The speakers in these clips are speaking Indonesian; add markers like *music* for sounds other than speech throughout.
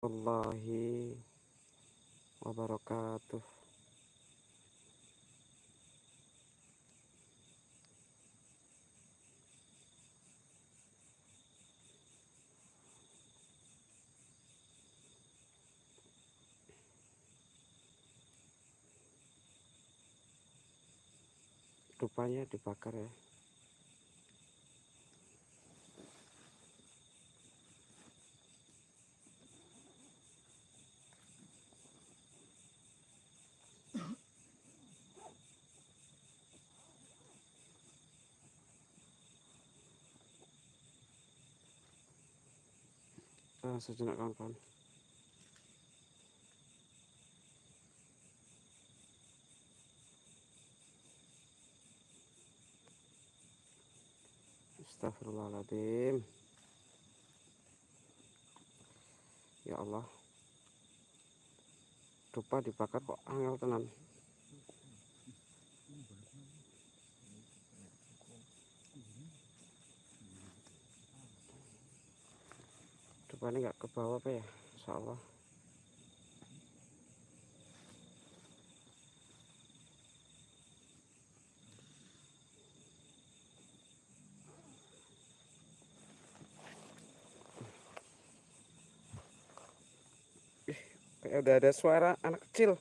warahmatullahi wabarakatuh. Rupanya dibakar ya ah, sejenak kawan-kawan. Astagfirullahaladzim Ya Allah. Dupa dibakar kok angel tenan Dupa ini gak ke bawah apa ya? Insya Allah. Kayak udah ada suara anak kecil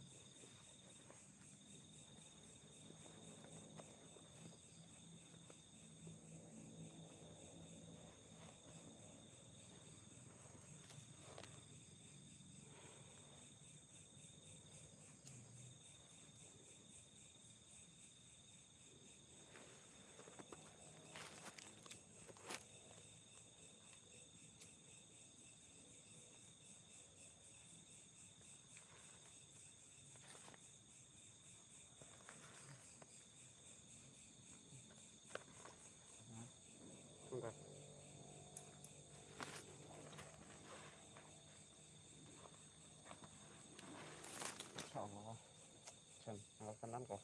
tenan kok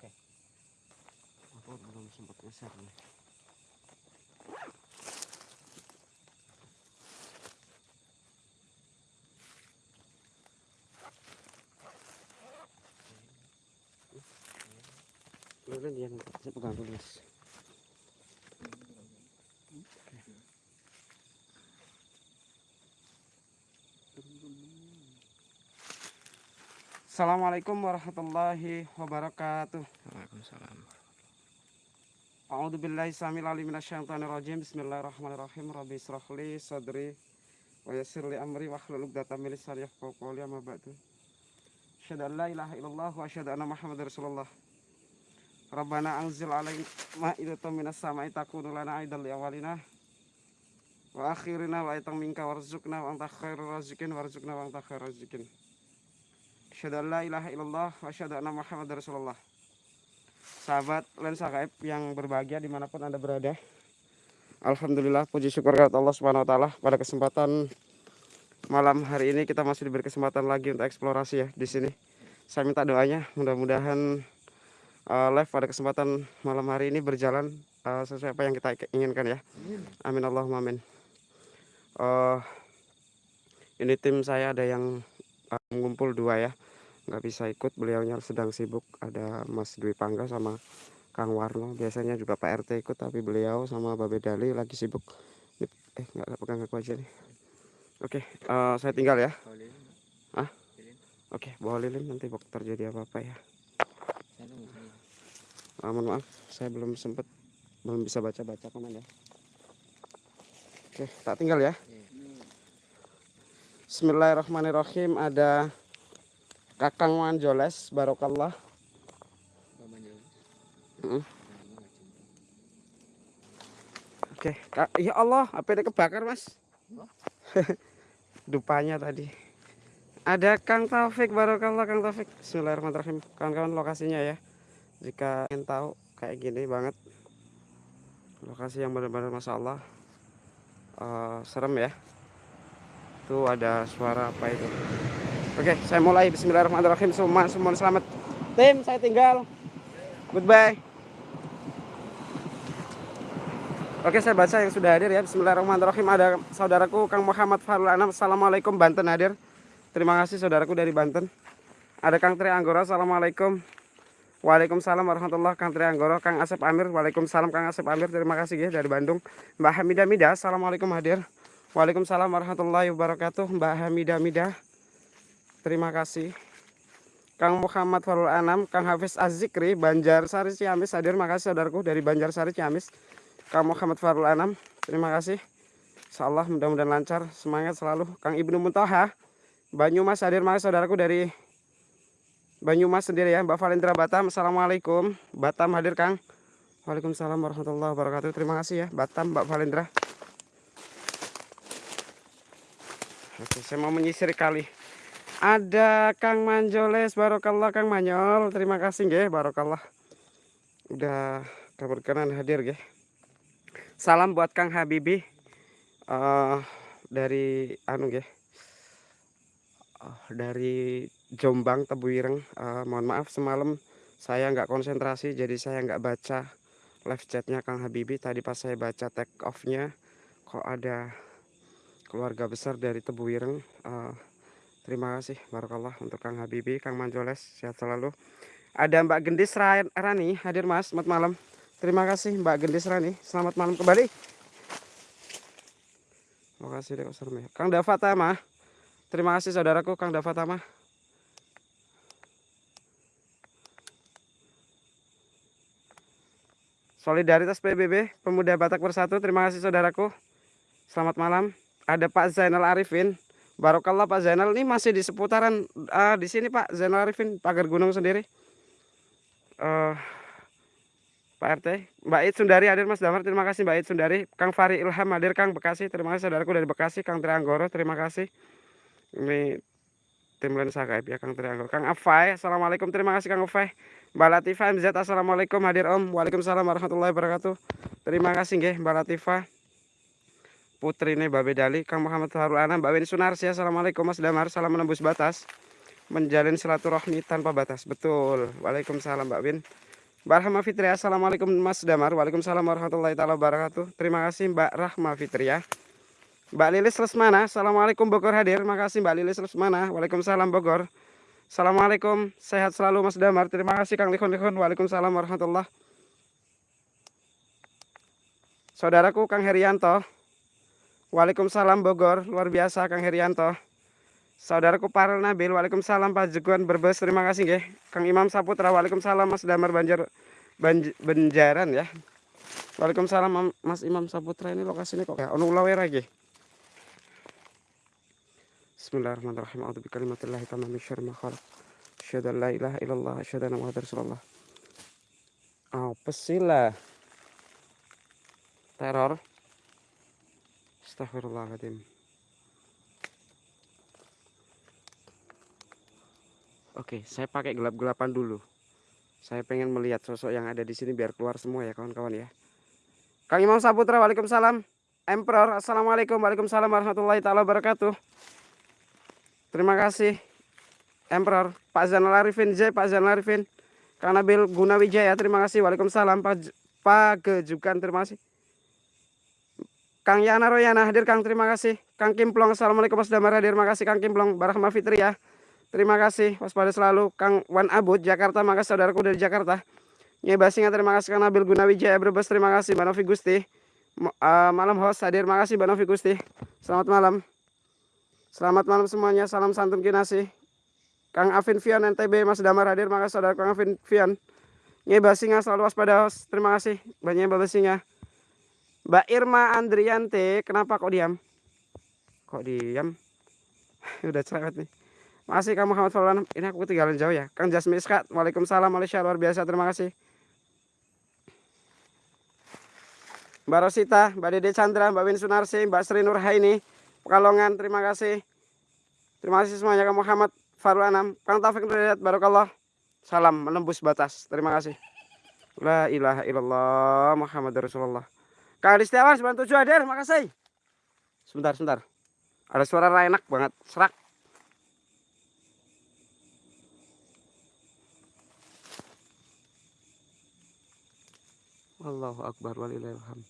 oke. Aku belum sempat geser nih. Dulu dia saya pegang dulu mas. Assalamualaikum warahmatullahi wabarakatuh. Waalaikumsalam. A'udzu billahi samil alim minasyaitonir rajim. Bismillahirrahmanirrahim. Rabbi israhli sadri wa yassir li amri wahlul 'uqdatam min lisani yafqahu qawli amma ba'du. Asyhadu an la ilaha illallah wa asyhadu anna Muhammadar Rasulullah. Rabbana anzil alaina ma'idatan minas sama'i takunu lana aidan li awalina wa akhirina wa aitan minka warzuqna wa anta khairur raziqin warzuqna wa anta khairur raziqin. Asyhadu an la ilaha illallah wa asyhadu anna Muhammadar Rasulullah. Sahabat lensa gaib yang berbahagia di mana pun anda berada. Alhamdulillah puji syukur kepada Allah Subhanahu Wa Taala pada kesempatan malam hari ini kita masih diberi kesempatan lagi untuk eksplorasi ya di sini. Saya minta doanya mudah-mudahan uh, live pada kesempatan malam hari ini berjalan uh, sesuai apa yang kita inginkan ya. Amin Allahumma amin. Uh, ini tim saya ada yang uh, mengumpul dua ya nggak bisa ikut beliaunya sedang sibuk ada Mas Dwi Pangga sama Kang Warno biasanya juga Pak RT ikut tapi beliau sama Babe Dali lagi sibuk. Eh nggak pegang aku aja nih. Oke uh, saya tinggal ya. Ah oke bawa lilin nanti bok terjadi apa-apa ya. Uh, mohon maaf saya belum sempat belum bisa baca-baca komen ya. Oke tak tinggal ya. Bismillahirrahmanirrahim ada Kakang Manjoles Barokallah. Uh. Oke, okay. ya Allah, apa ini kebakar mas? *laughs* Dupanya tadi. Ada Kang Taufik Barokallah, Kang Taufik. Bismillahirrahmanirrahim. Kawan-kawan lokasinya ya. Jika ingin tahu kayak gini banget. Lokasi yang benar-benar masya Allah uh, serem ya. Tuh ada suara apa itu? Oke, saya mulai. Bismillahirrahmanirrahim. Semua, semua selamat. Tim, saya tinggal. Goodbye. Oke saya baca yang sudah hadir ya. Bismillahirrahmanirrahim. Ada saudaraku Kang Muhammad Farul Anam. Assalamualaikum Banten hadir. Terima kasih saudaraku dari Banten. Ada Kang Tri Anggoro. Assalamualaikum. Waalaikumsalam warahmatullahi Kang Tri Anggoro. Kang Asep Amir. Waalaikumsalam Kang Asep Amir. Terima kasih ya dari Bandung. Mbak Hamidah Midah. Assalamualaikum hadir. Waalaikumsalam warahmatullahi wabarakatuh Mbak Hamidah Midah Terima kasih. Kang Muhammad Farul Anam Kang Hafiz Azikri Banjar Sari Ciamis hadir. Makasih saudaraku dari Banjar Sari Ciamis. Kang Muhammad Farul Anam terima kasih. Insyaallah mudah-mudahan lancar. Semangat selalu. Kang Ibnu Muntoha Banyumas hadir. Makasih saudaraku dari Banyumas sendiri ya Mbak Valendra Batam. Assalamualaikum. Batam hadir Kang. Waalaikumsalam warahmatullahi wabarakatuh. Terima kasih ya Batam Mbak Valendra. Oke saya mau menyisir kali ada Kang Manjoles Barokallah Kang Manyol. Terima kasih ya Barokallah. Udah keberkenan hadir ya salam buat Kang Habibi uh, dari anu ya uh, dari Jombang Tebuireng. Uh, mohon maaf semalam saya nggak konsentrasi jadi saya nggak baca live chatnya Kang Habibi tadi pas saya baca take offnya kok ada keluarga besar dari Tebuireng uh, terima kasih Barakallah untuk Kang Habibi Kang Manjoles sehat selalu ada Mbak Gendis Rani hadir mas selamat malam Terima kasih Mbak Gendis Rani. Selamat malam kembali. Terima kasih Dek Kang Davatama. Terima kasih saudaraku Kang Davatama. Solidaritas PBB Pemuda Batak Bersatu. Terima kasih saudaraku. Selamat malam. Ada Pak Zainal Arifin. Barokallah Pak Zainal ini masih di seputaran uh, di sini Pak Zainal Arifin pagar gunung sendiri. Uh, Pak RT, Mbak It Sundari hadir Mas Damar, terima kasih Mbak It Sundari. Kang Fari Ilham hadir Kang Bekasi, terima kasih saudaraku dari Bekasi. Kang Trianggoro, terima kasih. Ini tim Lensa Gaib ya Kang Trianggoro. Kang Afai, Assalamualaikum, terima kasih Kang Afai. Mbak Latifah MZ, Assalamualaikum hadir Om. Waalaikumsalam warahmatullahi wabarakatuh. Terima kasih nggih Mbak Latifah. Putri ini Mbak Bedali, Kang Muhammad Harul Anam, Mbak Win Sunarsi, Assalamualaikum Mas Damar, salam menembus batas. Menjalin silaturahmi tanpa batas. Betul. Waalaikumsalam Mbak Win. Mbak Rahma Fitria, Assalamualaikum Mas Damar. Waalaikumsalam warahmatullahi taala wabarakatuh. Terima kasih Mbak Rahma Fitria. Mbak Lilis Lesmana, Assalamualaikum Bogor hadir. Terima kasih Mbak Lilis Lesmana. Waalaikumsalam Bogor. Assalamualaikum, sehat selalu Mas Damar. Terima kasih Kang Likon Likon. Waalaikumsalam warahmatullah. Saudaraku Kang Herianto. Waalaikumsalam Bogor, luar biasa Kang Herianto. Saudaraku Parel Nabil, Waalaikumsalam Pak Jeguan Berbes, terima kasih nggih. Kang Imam Saputra, Waalaikumsalam Mas Damar Banjar Banj Benjaran ya. Waalaikumsalam Mas Imam Saputra ini lokasinya kok ya ono ulawe lagi. Bismillahirrahmanirrahim. A'udzu bikalimatillahi tamammi syarri ma khalaq. Asyhadu an la ilaha illallah, asyhadu anna Muhammadar Rasulullah. Apa sih lah? Teror. Astagfirullahaladzim. Oke, saya pakai gelap-gelapan dulu. Saya pengen melihat sosok yang ada di sini biar keluar semua ya kawan-kawan ya. Kang Imam Saputra, Waalaikumsalam. Emperor, Assalamualaikum, Waalaikumsalam warahmatullahi taala wabarakatuh. Terima kasih. Emperor, Pak Zainal Arifin J, Pak Zainal Arifin. Kang Nabil Gunawijaya, terima kasih. Waalaikumsalam. Pak, Pak Gejukan, terima kasih. Kang Yana Royana hadir Kang, terima kasih. Kang Kimplong, Assalamualaikum Mas Damar hadir, terima kasih Kang Kimplong. Barahma Fitri ya. Terima kasih waspada selalu. Kang Wan Abud Jakarta makasih saudaraku dari Jakarta. Nyebasinga terima kasih Kang Nabil Gunawijaya Brebes terima kasih Mbak Novi Gusti. Uh, malam host hadir makasih Mbak Novi Gusti. Selamat malam. Selamat malam semuanya salam santun kinasi Kang Afin Fian NTB Mas Damar hadir makasih saudara Kang Afin Fian Nyebasinga selalu waspada host terima kasih. Banyak Mbak Basinga Mbak Irma Andriante kenapa kok diam kok diam *laughs* udah cerewet nih Makasih Kang Muhammad Faulan. Ini aku ketinggalan jauh ya. Kang Jasmi Iskat. Waalaikumsalam Malaysia luar biasa. Terima kasih. Mbak Rosita, Mbak Dede Chandra, Mbak Win Sunarsi, Mbak Sri Nurhaini, Pekalongan. Terima kasih. Terima kasih semuanya Kang Muhammad Farul Anam. Kang Taufik Nurhayat. Barokallah. Salam menembus batas. Terima kasih. La ilaha illallah Muhammad Rasulullah. Kang Setiawan 97 hadir, makasih. Sebentar, sebentar. Ada suara enak banget, serak. Allahu Akbar walillahilham.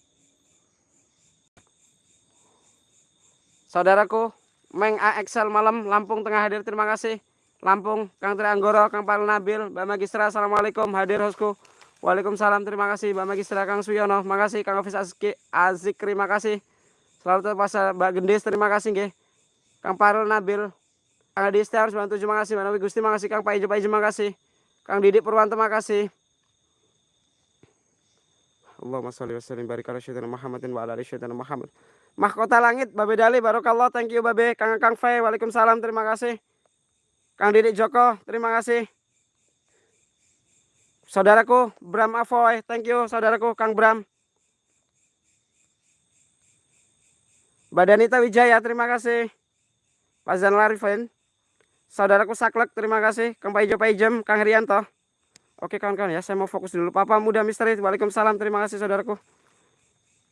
Saudaraku, Meng A Excel malam Lampung tengah hadir terima kasih. Lampung, Kang Tri Anggoro, Kang Pal Nabil, Mbak Magistra, Assalamualaikum hadir hosku. Waalaikumsalam, terima kasih. Mbak Magistra, Kang Suyono, makasih. Kang Azki, Azik, terima kasih. Selalu terpaksa Mbak Gendis, terima kasih. Nge. Kang Parul Nabil, Kang Adi Setiarus, bantu terima kasih. Mbak Nabi Gusti, terima kasih. Kang Pak Ijo, Pak Ijo, terima kasih. Kang Didik Purwanto, terima kasih. Allahumma sholli wa sallim barik ala sayyidina Muhammadin wa ala ali sayyidina Muhammad. Mahkota langit Babe Dali barokallah thank you Babe Kang Kang Fei Waalaikumsalam terima kasih. Kang Didik Joko terima kasih. Saudaraku Bram Avoy thank you saudaraku Kang Bram. Badanita Wijaya terima kasih. Pak Zan Larifin. Saudaraku Saklek terima kasih. Kang Paijo Paijem Kang Herianto. Oke kawan-kawan ya, saya mau fokus dulu. Papa Muda Misteri, Waalaikumsalam, terima kasih saudaraku.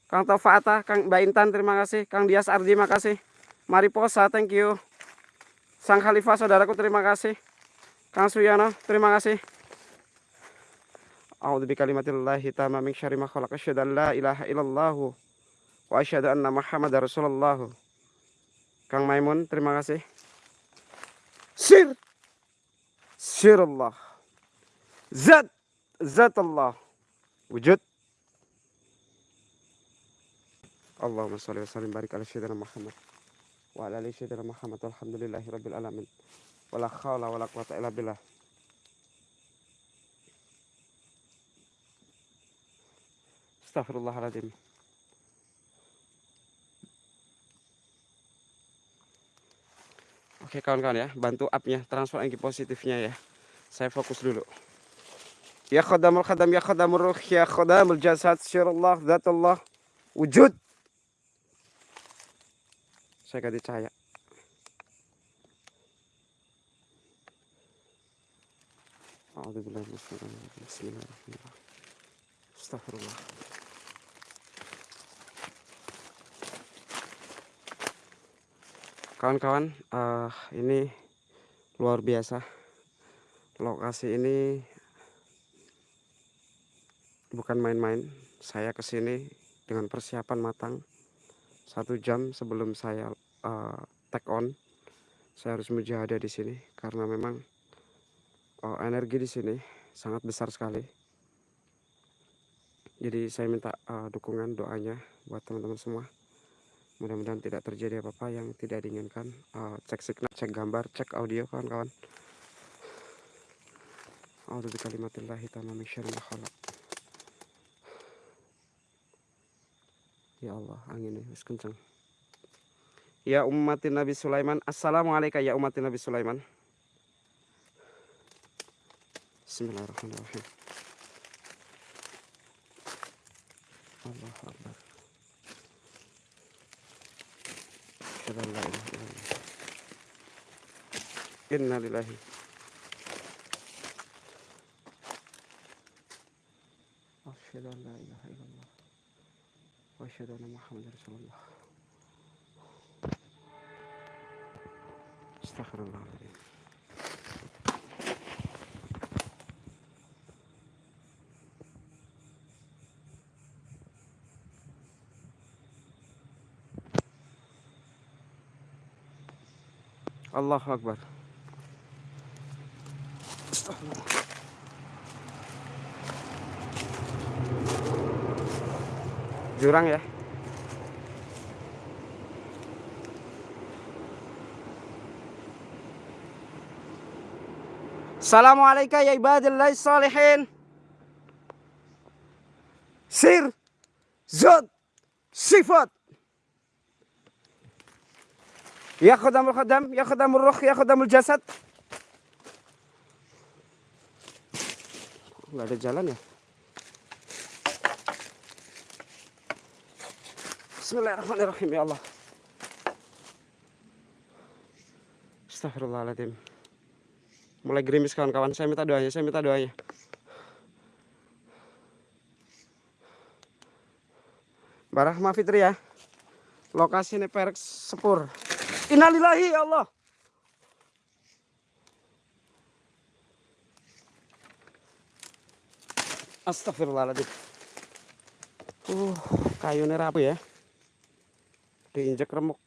Kang Taufa Atta, Kang Mbak Intan, terima kasih. Kang Dias Ardi, terima kasih. Mariposa, thank you. Sang Khalifah, saudaraku, terima kasih. Kang Suyano, terima kasih. A'udzu bikalimatillahi tamma min syarri ma khalaq asyhadu an la ilaha illallah wa asyhadu anna Muhammadar Rasulullah. Kang Maimun, terima kasih. Sir. Sir Allah. Zat Zat Allah Wujud Allahumma salli wa sallim barik ala sayyidina Muhammad wa ala ali sayyidina Muhammad walhamdulillahi rabbil alamin wala khawla wala quwata illa billah Astagfirullahaladzim Oke kawan-kawan ya, bantu up-nya, transfer energi positifnya ya. Saya fokus dulu. Ya khadamul khadam, ya khadamul ruh, ya khadamul jasad, syirullah, zatullah, wujud. Saya ganti cahaya. Bismillahirrahmanirrahim. Astagfirullah. Kawan-kawan, uh, ini luar biasa. Lokasi ini bukan main-main. Saya ke sini dengan persiapan matang. Satu jam sebelum saya uh, take on saya harus mujahadah di sini karena memang uh, energi di sini sangat besar sekali. Jadi saya minta uh, dukungan doanya buat teman-teman semua mudah-mudahan tidak terjadi apa-apa yang tidak diinginkan uh, cek signal cek gambar cek audio kawan-kawan A'udzu Ya Allah, anginnya wis kenceng. Ya umatin Nabi Sulaiman. Assalamualaikum ya umatin Nabi Sulaiman. Bismillahirrahmanirrahim. Allah Akbar. Inna lillahi. Allahu Akbar. Jurang ya. Assalamualaikum ya ibadillahi salihin. Sir, zod, sifat. Ya khadamul khadam Ya khadamul ruh Ya khadamul jasad Gak ada jalan ya Bismillahirrahmanirrahim ya Allah. Astagfirullahaladzim. Mulai gerimis kawan-kawan. Saya minta doanya, saya minta doanya. Barahma Fitri ya. Lokasi ini perek sepur. Innalillahi ya Allah. Astagfirullahaladzim. Uh, kayu ini rapi ya. Diinjak remuk.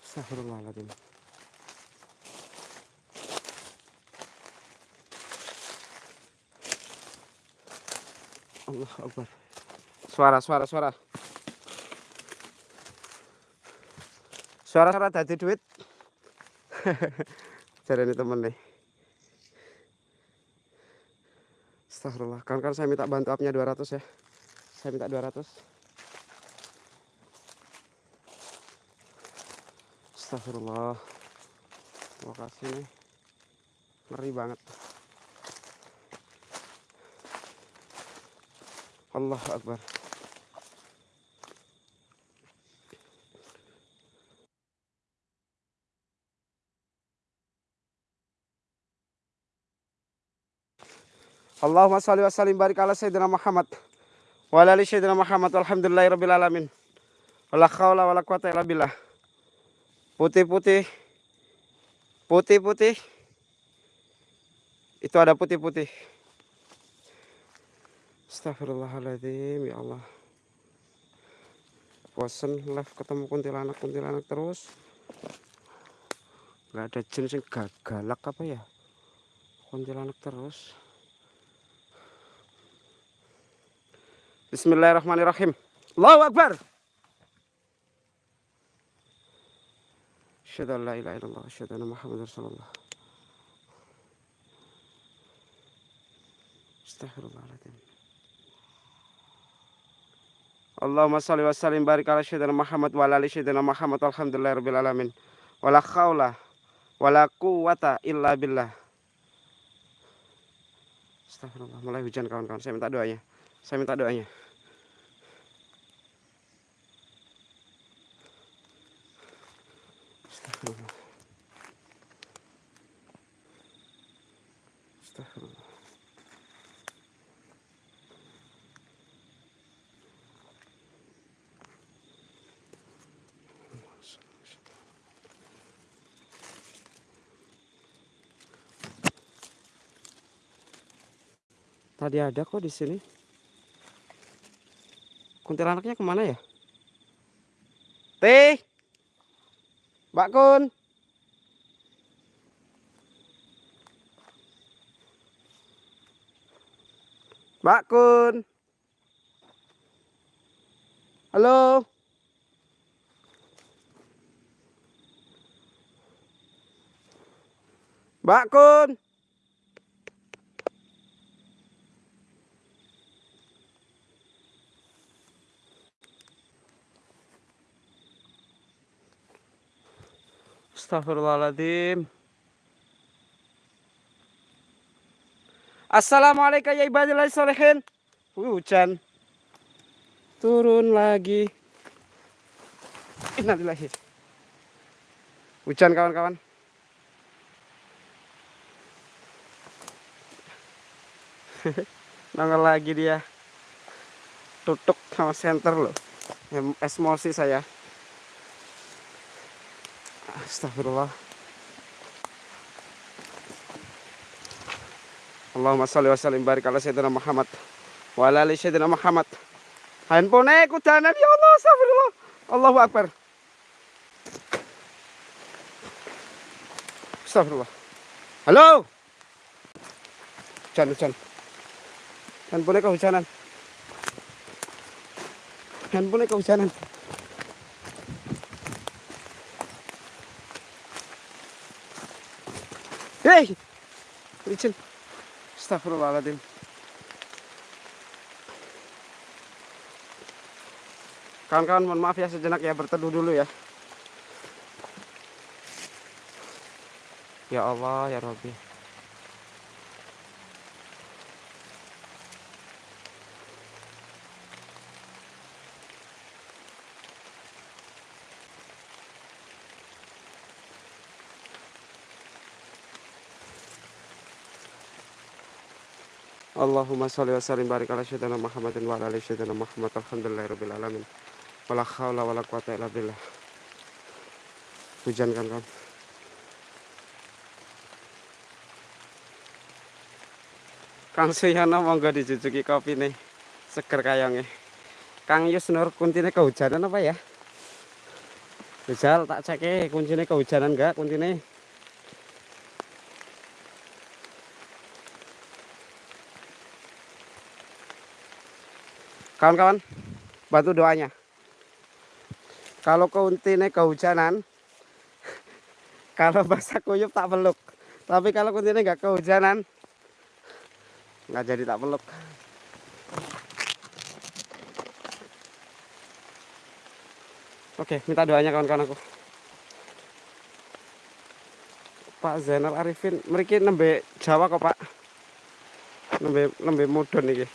Astagfirullahaladzim. Allah Akbar. Suara, suara, suara. Suara-suara tadi duit. *laughs* Jadi ini temen nih. Astagfirullah. Kan kan saya minta bantu upnya 200 ya. Saya minta 200. Astagfirullah. Lokasi nih. Ngeri banget. Allah Akbar. Allahumma salli wa sallim barik ala sayyidina Muhammad wa ala ali sayyidina Muhammad alhamdulillahi rabbil alamin. Wala khawla wala quwata illa billah. Putih-putih. Putih-putih. Itu ada putih-putih. Astagfirullahaladzim ya Allah. Bosen live ketemu kuntilanak-kuntilanak terus. Gak ada jenis yang galak apa ya. Kuntilanak terus. Bismillahirrahmanirrahim. Allahu Akbar. Asyhadu an la ilaha illallah, asyhadu anna Muhammadar Rasulullah. Astagfirullahaladzim. Allahumma salli wa sallim barik ala sayyidina Muhammad wa ala ali Muhammad alhamdulillahirabbil alamin. Wala khaula wala quwata illa billah. Astagfirullah, mulai hujan kawan-kawan. Saya minta doanya. Saya minta doanya. Astagfirullah. Astagfirullah. Tadi ada kok di sini. Kuntilanaknya ke mana ya? Teh. Mbak Kun. Mbak Kun. Halo. Mbak Kun. Astagfirullahaladzim. Assalamualaikum ya ibadillah solehin. Hujan. Turun lagi. Innalillahi. Hujan kawan-kawan. *laughs* Nongol lagi dia. Tutup sama center loh. Emosi saya. Astagfirullah. Allahumma salli wa sallim barik ala sayyidina Muhammad wa ala ali sayyidina Muhammad. Handphone kudanan ya Allah, astagfirullah. Allahu akbar. Astagfirullah. Halo. Hujan, hujan. Handphone kehujanan. Handphone kehujanan. Hei, licin. Astagfirullahaladzim. Kawan-kawan mohon maaf ya sejenak ya berteduh dulu ya. Ya Allah ya Rabbi. Allahumma sholli wa sallim barik ala sayyidina Muhammadin wa ala ali sayyidina Muhammad alhamdulillahirabbil alamin. Wala haula wala quwata illa billah. Hujan kan kan. Kang Suyana monggo dijujuki kopi nih. Seger kayangnya. Kang Yus Nur kuntine kehujanan apa ya? Rizal tak cek kuncinya kehujanan enggak kuncinya. Kawan-kawan, bantu doanya. Kalau kuntine kehujanan, *laughs* kalau basah kuyup tak peluk. Tapi kalau kuntine nggak kehujanan, nggak jadi tak peluk. Oke, minta doanya kawan-kawan aku. Pak Zainal Arifin, mereka nembe Jawa kok Pak. Nembe nembe mudun nih.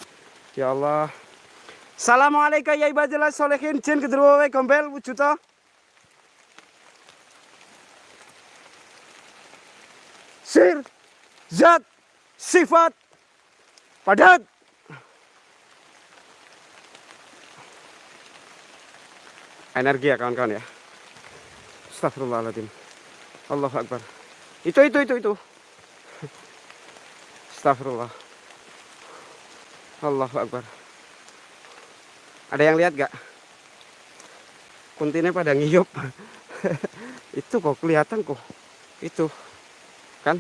Ya Allah. Assalamualaikum ya ibadillah solehin. Jin kedua gombel wujuda. Sir, zat, sifat, padat. energi ya kawan-kawan ya. Astagfirullahaladzim Allahu Akbar. Itu itu itu itu. Astagfirullah Allahu Akbar ada yang lihat gak? Kuntinya pada ngiyup *laughs* itu kok kelihatan kok. Itu. Kan?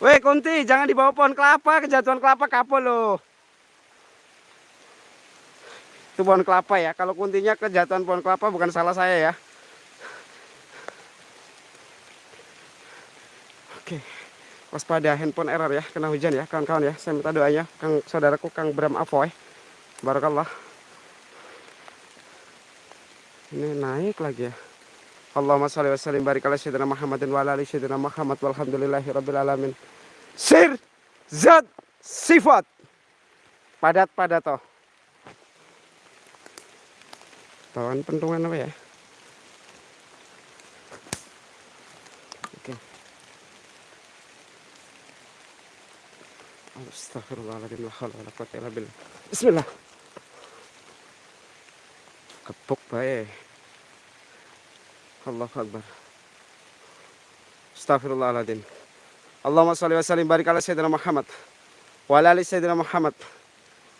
Weh kunti jangan dibawa pohon kelapa. Kejatuhan kelapa kapal loh itu pohon kelapa ya. Kalau kuntinya kejatuhan pohon kelapa bukan salah saya ya. Oke. Waspada handphone error ya. Kena hujan ya kawan-kawan ya. Saya minta doanya kang saudaraku kang Bram Avoy barakallah. Ini naik lagi ya. Allahumma sholli wa sallim barik ala sayyidina Muhammadin wa ala ali sayyidina Muhammad walhamdulillahi rabbil alamin. Sir zat sifat. Padat padat toh. Bawaan pentungan apa ya? Oke. Astagfirullahaladzim Bismillah kepuk bae Allahu Akbar. Astagfirullahaladzim Allahumma salli wa sallim barik ala sayyidina Muhammad wa ala ali sayyidina Muhammad.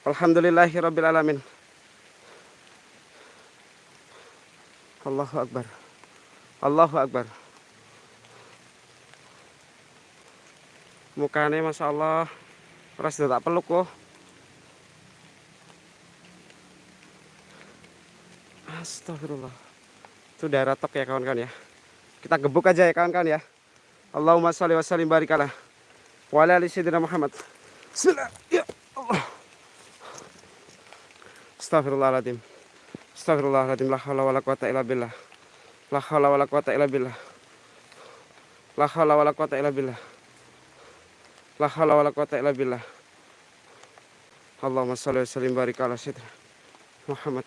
Alhamdulillahi rabbil alamin. Allahu Akbar. Allahu Akbar. Mukanya Masya Allah ras tak peluk kok Astagfirullah itu daerah tok ya kawan-kawan ya kita gebuk aja ya kawan-kawan ya Allahumma sholli wa sallim barikalah wa ala ali sayyidina Muhammad Bismillah ya Allah Astagfirullahaladzim Astagfirullahaladzim la haula wala quwata illa billah. La haula wala quwata illa billah. La haula wala quwata illa billah. La haula wala quwata illa billah. Allahumma shalli wa sallim barik ala sayyidina Muhammad.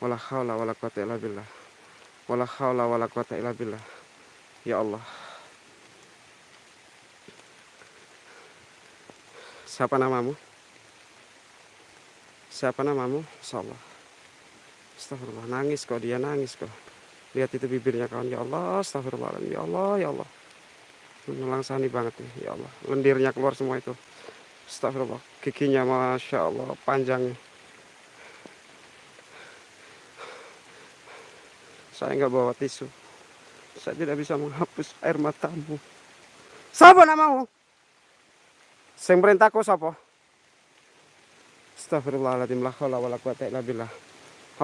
Wala haula wala quwata illa billah. Wala haula wala quwata illa billah. Ya Allah. Siapa namamu? Siapa namamu? Insyaallah. Astagfirullah, nangis kok dia nangis kok. Lihat itu bibirnya kawan, ya Allah, astagfirullah, ya Allah, ya Allah. Melangsani banget nih, ya Allah. Lendirnya keluar semua itu. Astagfirullah, giginya masya Allah panjangnya. Saya nggak bawa tisu. Saya tidak bisa menghapus air matamu. Siapa namamu? Sing perintahku siapa? Astagfirullahaladzim la haula wala quwata illa billah.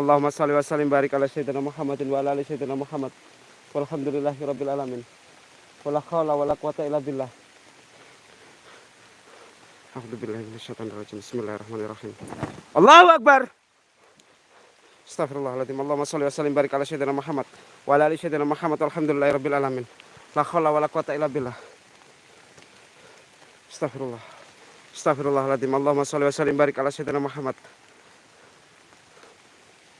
Allahumma salli wa sallim barik ala sayyidina Muhammadin wa ala ali sayyidina Muhammad. Walhamdulillahi rabbil alamin. Wala khawla wala quwata illa billah. A'udzubillahi minasyaitonir rajim. Bismillahirrahmanirrahim. Allahu akbar. Astagfirullahaladzim. Allahumma salli wa sallim barik ala sayyidina Muhammad wa ala ali sayyidina Muhammad. Walhamdulillahi rabbil alamin. La khawla wala quwata illa billah. Astagfirullah. Astagfirullahaladzim. Allahumma salli wa sallim barik ala sayyidina Muhammad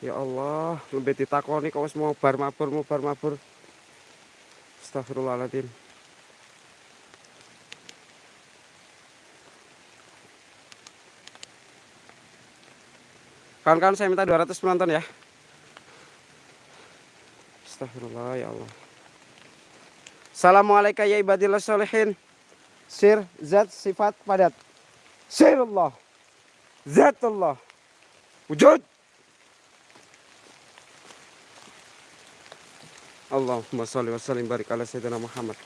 Ya Allah, lebih ditakoni kok wis bar mabur, mau bar mabur. Astagfirullahaladzim. Kawan-kawan saya minta 200 penonton ya. Astagfirullah ya Allah. Assalamualaikum ya ibadillah solehin. Sir, zat, sifat, padat. Sir Allah. Zat Allah. Wujud. Allahumma salli wa sallim barik ala sayyidina Muhammad.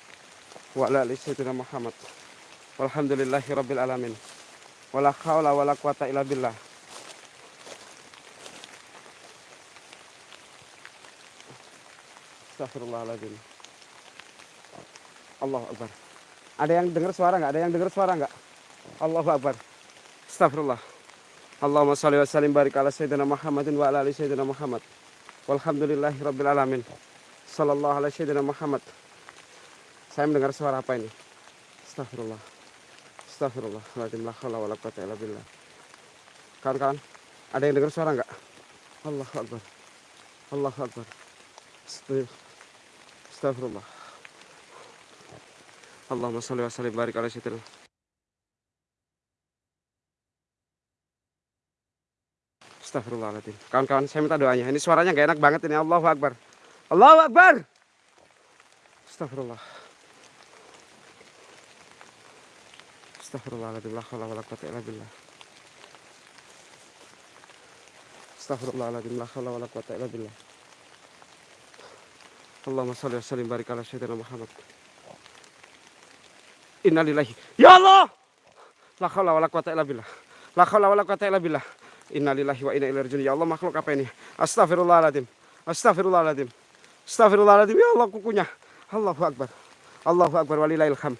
Wa ala ali sayyidina Muhammad. Walhamdulillahi rabbil alamin. Wala khawla wala quwata illa billah. Astagfirullahaladzim. Allah Akbar. Ada yang dengar suara nggak? Ada yang dengar suara nggak? Allah Akbar. Astagfirullah. Allahumma salli wa sallim barik ala sayyidina Muhammadin wa ala ali sayyidina Muhammad. Walhamdulillahi rabbil alamin. Sallallahu ala sayyidina Muhammad. Saya mendengar suara apa ini? Astagfirullah. Astagfirullah. La haula wala billah. Kawan-kawan, ada yang dengar suara nggak? Allah Akbar. Allah Akbar. Astagfirullah. Astagfirullah. Allahumma salli wa sallim barik ala sayyidina. Astagfirullahaladzim. Kawan-kawan, saya minta doanya. Ini suaranya gak enak banget ini. Allahu Akbar. Allahu Akbar. Astagfirullah. Astagfirullahaladzim. La hawla wala quwata illa billah. Astagfirullahaladzim. La hawla wala quwata illa billah. Allahumma salli wa sallim barik ala sayyidina Muhammad. Innalillahi. Ya Allah. La haula wala quwata illa billah. La haula wala quwata illa billah. Innalillahi wa inna ilaihi rajiun. Ya Allah makhluk apa ini? Astagfirullahaladzim. Astagfirullahaladzim. Astagfirullahaladzim. Ya Allah kukunya. Allahu akbar. Allahu akbar walillahil ham.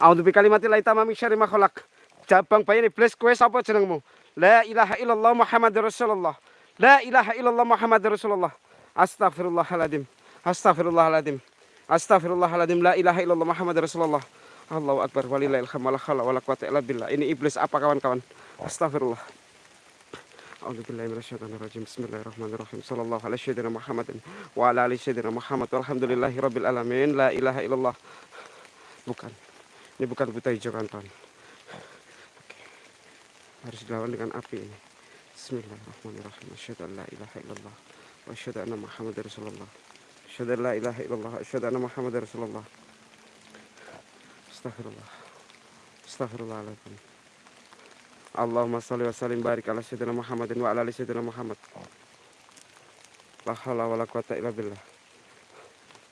A'udzu bi kalimatillahi tamami syarri ma khalaq. Jabang bayi iblis kowe sapa jenengmu? La ilaha illallah Muhammadur Rasulullah. La ilaha illallah Muhammadur Rasulullah. Astagfirullahaladzim. Astagfirullahaladzim. Astagfirullahaladzim. La ilaha illallah Muhammad Rasulullah. Allahu Akbar. Walillahil hamdala khala wala quwata illa billah. Ini iblis apa kawan-kawan? Astagfirullah. Bismillahirrahmanirrahim. Wa. La ilaha illallah. Bukan. Ini bukan buta hijau kawan-kawan. Harus dilawan dengan api ini. Bismillahirrahmanirrahim. Asyhadu an la ilaha illallah. وأشهد أن محمد رسول الله. أشهد أن لا إله إلا الله. أشهد أن محمد رسول الله. أستغفر الله أستغفر الله عليكم اللهم صل وسلم بارك على سيدنا محمد وعلى آل سيدنا محمد. لا حول ولا قوة إلا بالله.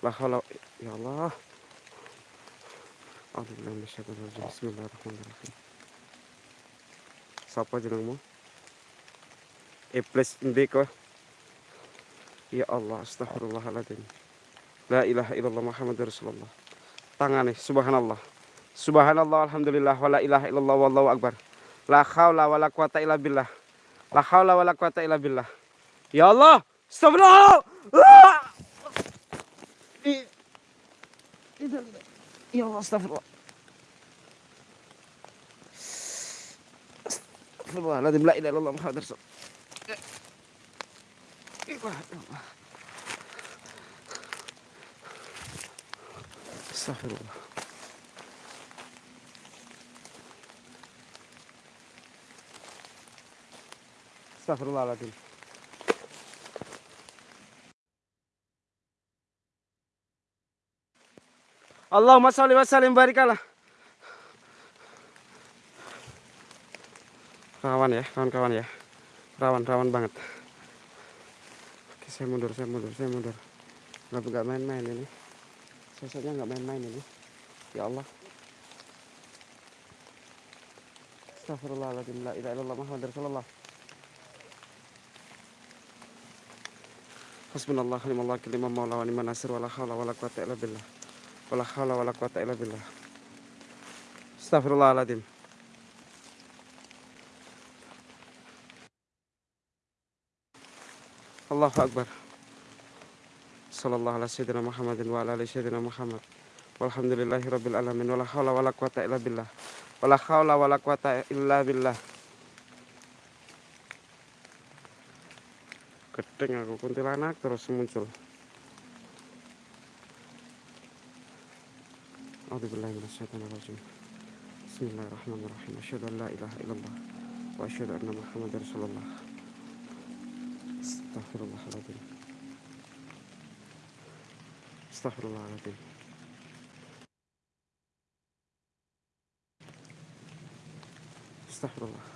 لا حول يا الله. أعوذ بالله من الشيطان الرجيم. بسم الله الرحمن الرحيم. Siapa jenengmu? Iblis ndek Ya Allah, astagfirullahaladzim. La ilaha illallah Muhammad Rasulullah. Tangani, subhanallah. Subhanallah, alhamdulillah, wa la ilaha illallah, wallahu akbar. La khawla wa la quwata illa billah. La khawla wa la quwata illa billah. Ya Allah, astagfirullah. Ya Allah, astagfirullah. Astagfirullahaladzim, la ilaha illallah Muhammad Rasulullah. Astagfirullah. Astagfirullahaladzim. Allahumma salli wa sallim barikalah. Rawan ya, kawan-kawan ya. Rawan-rawan banget saya mundur saya mundur saya mundur. Nggak nggak main-main ini. Sosoknya nggak main-main ini. Ya Allah. Astagfirullahaladzim la ilaha illallah Muhammad Rasulullah. Hasbunallah limallah kilimah maula wa niman nasir wala hawla wala quwata illa billah. Wala hawla wala quwata illa billah. Astagfirullahaladzim Allahu Akbar Sallallahu ala sayyidina Muhammadin wa Muhammad Walhamdulillahi rabbil alamin aku kuntilanak terus muncul. A'udzubillahi minasyaitonirrajim. Bismillahirrahmanirrahim. Asyhadu an la ilaha illallah wa asyhadu anna Muhammadar Rasulullah. Astagfirullahaladzim. Astagfirullahaladzim. Astagfirullah.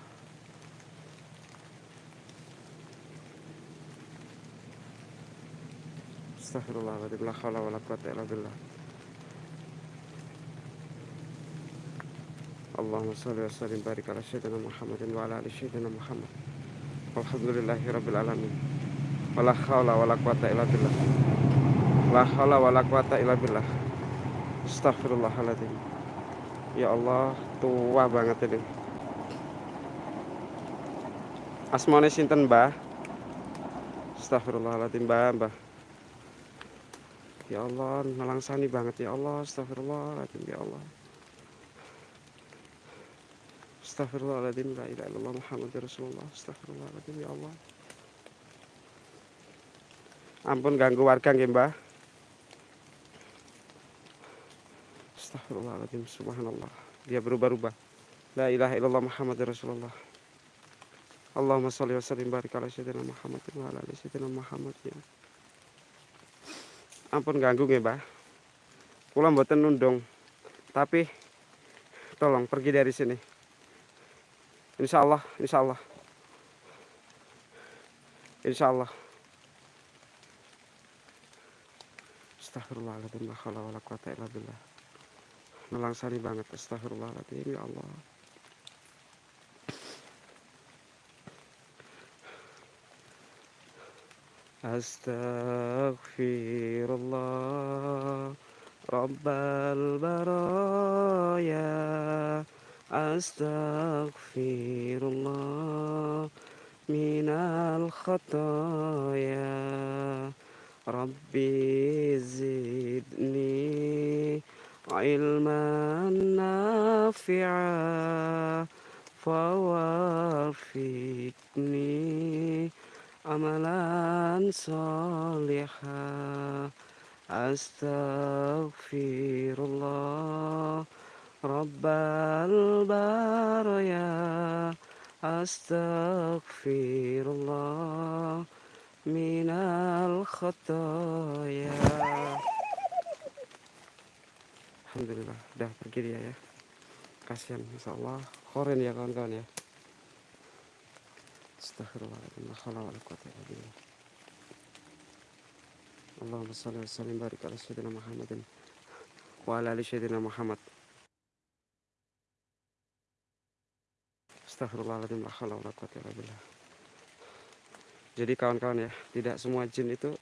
Astagfirullahaladzim. La hawla wa la quwata illa billah. Allahumma salli wa sallim barik ala sayyidina Muhammadin wa ala ali sayyidina Muhammad. Alhamdulillahi rabbil alamin. Wa la hawla wa la quwata illa billah. La hawla wa la quwata illa billah. Ya Allah, tua banget ini. Asmane sinten, Mbah? Astagfirullahaladzim, Mbah, Mbah. Ya Allah, nelangsani banget ya Allah. Astagfirullahaladzim, ya Allah. Astagfirullahaladzim, la ilaha illallah Muhammad Rasulullah. Astagfirullahaladzim, ya Allah. Ampun ganggu warga nggih, Mbah. Astagfirullahaladzim, subhanallah. Dia berubah-ubah. La ilaha illallah Muhammad Rasulullah. Allahumma salli wa sallim barik ala sayyidina Muhammad wa ala ali sayyidina Muhammad ya. Ampun ganggu nggih, Mbah. Kula mboten nundung. Tapi tolong pergi dari sini. Insya Allah, insya Allah. Insya Allah. Astagfirullahaladzim. La khala wa la quwata illa billah. Melangsani banget. Astagfirullahaladzim. Ya Allah. Astaghfirullah, Rabbal baraya Astaghfirullah Minal khataya ربي زدني علما نافعا فوافقني عملا صالحا. أستغفر الله رب البرايا أستغفر الله Minal khataya Alhamdulillah Udah pergi dia ya Kasihan Insya Allah Koren ya kawan-kawan ya billah. Allahumma salli wa sallim barik ala sayyidina Muhammadin wa ala ali Muhammad. Astaghfirullahaladzim. La. Jadi kawan-kawan ya, tidak semua jin itu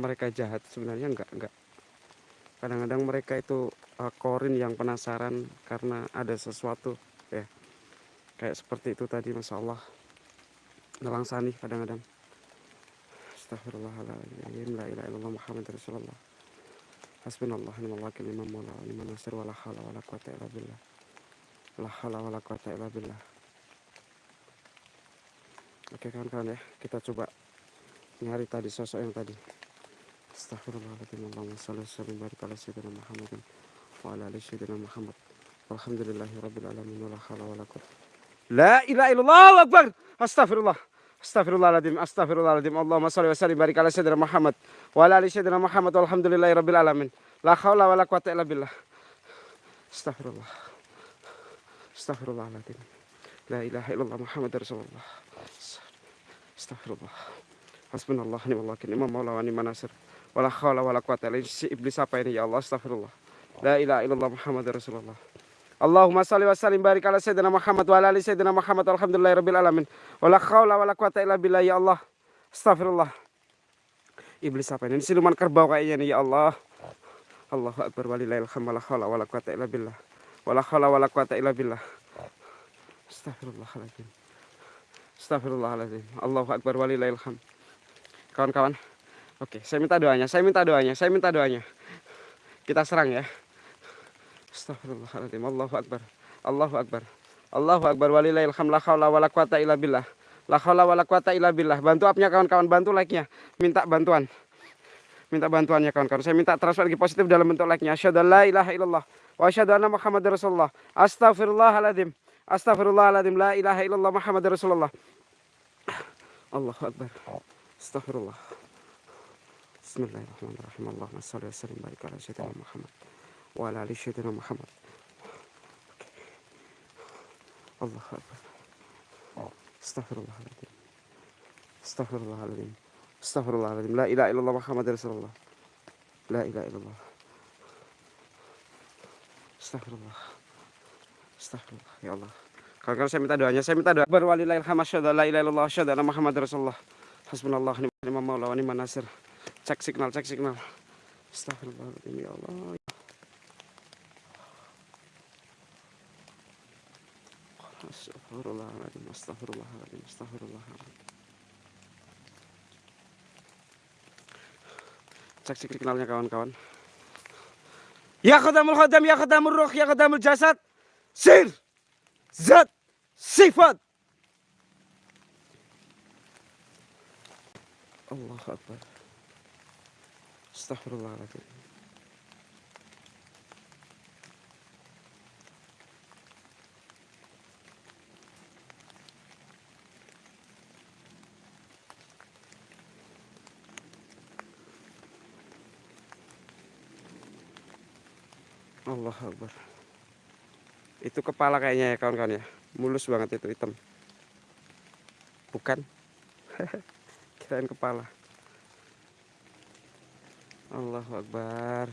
mereka jahat. Sebenarnya enggak enggak. Kadang-kadang mereka itu uh, korin yang penasaran karena ada sesuatu ya. Kayak seperti itu tadi Masya Allah. Nelangsani kadang-kadang. Astagfirullahaladzim La ilaha illallah Muhammad Rasulullah. Hasbunallah Nimal wakil imam mula Nimal nasir Wala hawla wala billah. La hawla wala billah Oke kawan-kawan ya Kita coba nyari tadi sosok yang tadi Astagfirullahaladzim Allahumma salli wa sallim barik ala sayyidina Muhammadin Wa ala ali sayyidina Muhammad Walhamdulillahi rabbil alamin Wala hawla wala quwata La ilaha illallah akbar. Astagfirullah. Astagfirullahaladzim, astagfirullahaladzim. Allahumma salli wa sallim barik ala sayyidina Muhammad wa ala ali sayyidina Muhammad walhamdulillahi rabbil alamin. La haula wa la quwata illa billah. Astagfirullah. Astagfirullahaladzim. La ilaha illallah Muhammad Rasulullah. Astagfirullah. Hasbunallah ni'mal wakil imam maula wa ni'man nasir. Wala haula wa la quwata illa si iblis apa ini ya Allah astagfirullah. La ilaha illallah Muhammad Rasulullah. Allahumma salli wa sallim barik ala sayyidina Muhammad wa ala ali sayyidina Muhammad alhamdulillahi rabbil alamin. Wala haula wala quwata illa billah ya Allah. Astagfirullah. Iblis apa ini? Siluman kerbau kayaknya nih ya Allah. Allahu akbar walillahil hamd wala haula wala quwata illa billah. Wala haula wala quwata illa billah. Astagfirullahaladzim. Astagfirullahaladzim. Allahu akbar walillahil hamd. Kawan-kawan. Oke, saya minta doanya. Saya minta doanya. Saya minta doanya. Kita serang ya. Astagfirullahaladzim. Allahu Akbar. Allahu Akbar. Allahu Akbar. Walillahil hamla khawla wala quwata illa billah. La haula wala quwata illa billah. Bantu apnya kawan-kawan, bantu like-nya. Minta bantuan. Minta bantuannya kawan-kawan. Saya minta transfer lagi positif dalam bentuk like-nya. Asyhadu la ilaha illallah wa asyhadu anna Muhammadar Rasulullah. Astaghfirullahaladzim. Astaghfirullahaladzim. La ilaha illallah Muhammadar Rasulullah. Allahu akbar. Astaghfirullah. Bismillahirrahmanirrahim. Allahumma shalli wa sallim barik ala sayyidina Muhammad wa ala ali sayyidina Muhammad. Allahu akbar. Astaghfirullahaladzim. Astaghfirullahaladzim. Astaghfirullahaladzim. La ilaha illallah Muhammad Rasulullah. La ilaha illallah. Astaghfirullah. Astaghfirullah. Ya Allah. Kalau saya minta doanya, saya minta doa. Berwalilahil hamasyadu la ilaha illallah Muhammad Rasulullah. Hasbunallah ni'mal maula wa ni'man nasir. Cek signal, cek signal. Astaghfirullahaladzim ya Allah. Astagfirullahaladzim, astagfirullahaladzim, astagfirullahaladzim. Cek signalnya kawan-kawan. Ya khadamul khadam, ya khadamul ruh, ya khadamul jasad. Sir, zat, sifat. Allah Akbar. Astagfirullahaladzim. Allah Akbar. Itu kepala kayaknya ya kawan-kawan ya. Mulus banget itu hitam. Bukan. *laughs* Kirain kepala. Allahu Akbar.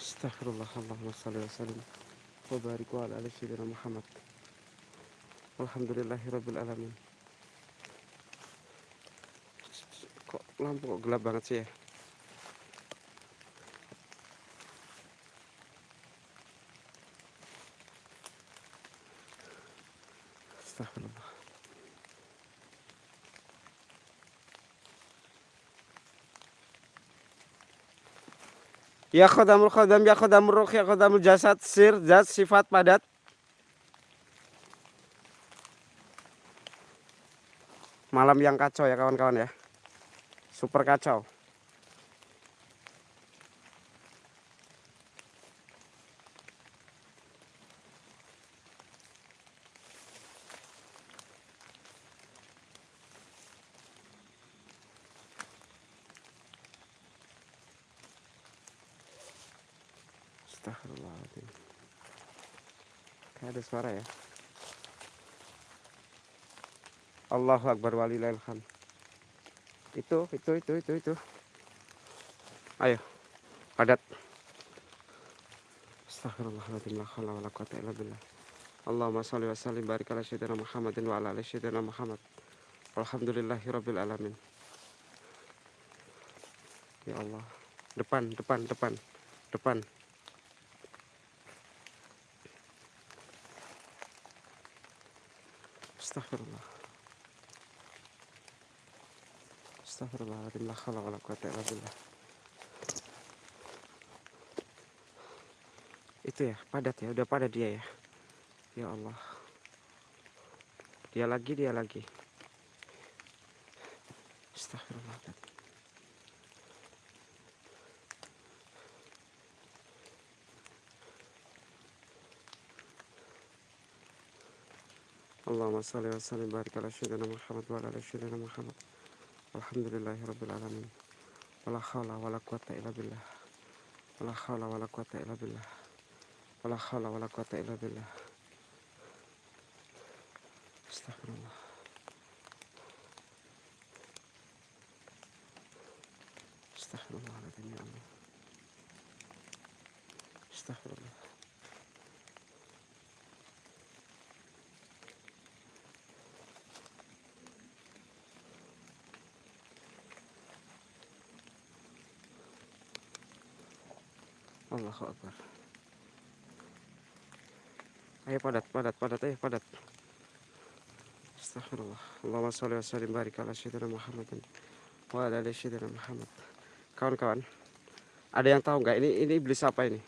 Astagfirullah Allahumma salli wa sallim wa barik wa ala Muhammad. Alhamdulillahirabbil alamin. Kok lampu kok gelap banget sih ya? Ya khodamul khodam, ya khodamul ruh, ya khodamul jasad, sir, zat, sifat, padat. Malam yang kacau ya kawan-kawan ya. Super kacau. Astagfirullahaladzim. Kayak ada suara ya. Allahu Akbar walillahil hamd. Itu, itu, itu, itu, itu. Ayo, padat. Astagfirullahaladzim. La haula wala quwata illa billah. Allahumma shalli wa sallim barik ala sayyidina Muhammadin wa ala ali sayyidina Muhammad. Alhamdulillahi rabbil alamin. Ya Allah. Depan, depan, depan. Depan. Astagfirullah. Astagfirullahaladzim. La haula wala quwata illa billah. Itu ya, padat ya. Udah padat dia ya. Ya Allah. Dia lagi, dia lagi. Astagfirullahaladzim. Allahumma salli wa sallim barik ala sayyidina Muhammad wa ala sayyidina Muhammad. Alhamdulillahi rabbil alamin. Wala haula wala quwata illa billah. Wala haula wala quwata illa billah. Wala haula wala quwata illa billah. Astagfirullah. Allah. Astagfirullah. Allahu Akbar. Ayo padat, padat, padat, ayo padat. Astagfirullah. Allahumma sholli wa sallim barik ala sayyidina Muhammadin wa ala ali sayyidina Muhammad. Kawan-kawan, ada yang tahu nggak ini ini iblis apa ini?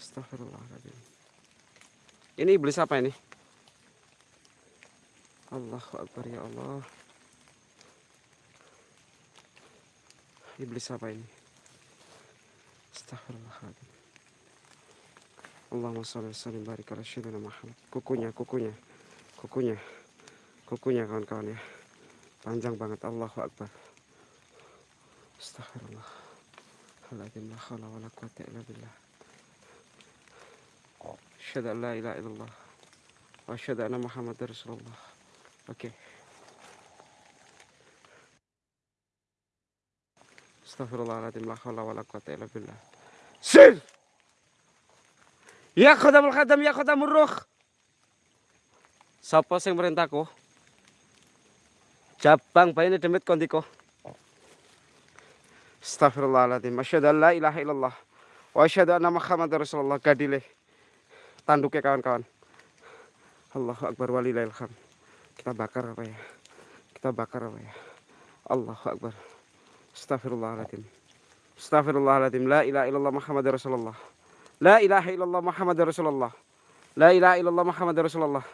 Astagfirullahaladzim. Ini iblis apa ini? Allahu Akbar ya Allah. Iblis apa ini? Astagfirullahaladzim. Allahumma sholli wa sallim barik ala sayyidina Muhammad. Kukunya, kukunya. Kukunya. Kukunya kawan-kawan ya. Panjang banget Allahu Akbar. Astagfirullah. Aladzim la haula wala quwata illa billah. Asyhadu an la ilaha illallah wa asyhadu anna Muhammadar Rasulullah. Oke. Astagfirullahaladzim la haula wala quwata illa billah. Sir! Ya khadamul khadam ya khadamur ruh. Sapa sing merintahku? Jabang bayane demit kondiko. Astagfirullahaladzim. Asyhadu an la ilaha illallah wa asyhadu anna Muhammadar Rasulullah. Gadile. Tanduknya kawan-kawan. Allahu akbar walillahil hamd. Kita bakar apa ya? Kita bakar apa ya? Allahu akbar. Astagfirullahaladzim. Astagfirullahaladzim. La ilaha illallah Muhammadar Rasulullah. La ilaha illallah Muhammadar Rasulullah. La ilaha illallah Muhammadar Rasulullah.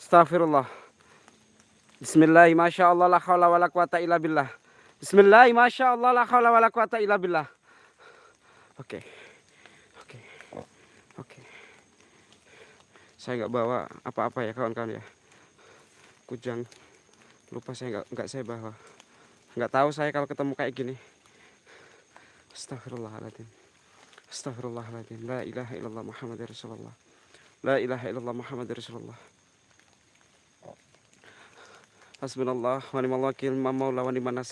Astagfirullah. Bismillah, Masya Allah, la hawla wa la quwata illa billah. Bismillah, Masya Allah, la hawla wa la quwata illa billah. Oke. Oke. Oke. Saya nggak bawa apa-apa ya kawan-kawan ya. Kujang. Lupa saya nggak nggak saya bawa. Nggak tahu saya kalau ketemu kayak gini. Astagfirullahaladzim. Astagfirullahaladzim. La ilaha illallah Muhammad Rasulullah. La ilaha illallah Muhammad Rasulullah. Hasbunallah wa ni'mal wakil ma maula wa ni'man